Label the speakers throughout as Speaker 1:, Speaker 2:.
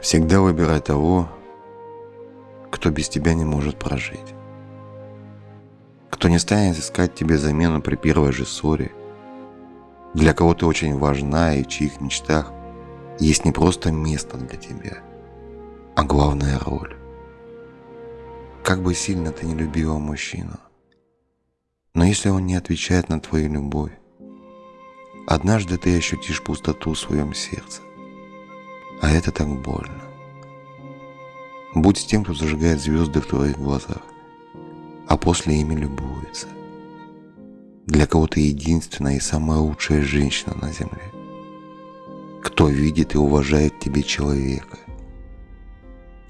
Speaker 1: Всегда выбирай того, кто без тебя не может прожить. Кто не станет искать тебе замену при первой же ссоре. Для кого ты очень важна и в чьих мечтах есть не просто место для тебя, а главная роль. Как бы сильно ты не любила мужчину, но если он не отвечает на твою любовь, однажды ты ощутишь пустоту в своем сердце. А это так больно. Будь с тем, кто зажигает звезды в твоих глазах, а после ими любуется. Для кого ты единственная и самая лучшая женщина на земле. Кто видит и уважает тебе человека.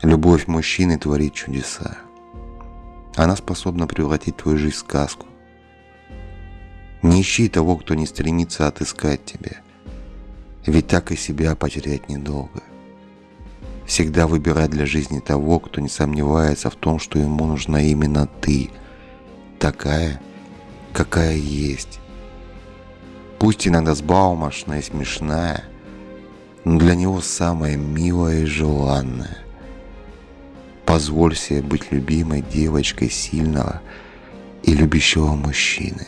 Speaker 1: Любовь мужчины творит чудеса. Она способна превратить твою жизнь в сказку. Не ищи того, кто не стремится отыскать тебя. Ведь так и себя потерять недолго. Всегда выбирай для жизни того, кто не сомневается в том, что ему нужна именно ты, такая, какая есть. Пусть иногда сбалмошная и смешная, но для него самая милая и желанная. Позволь себе быть любимой девочкой сильного и любящего мужчины.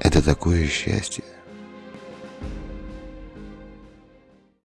Speaker 1: Это такое счастье.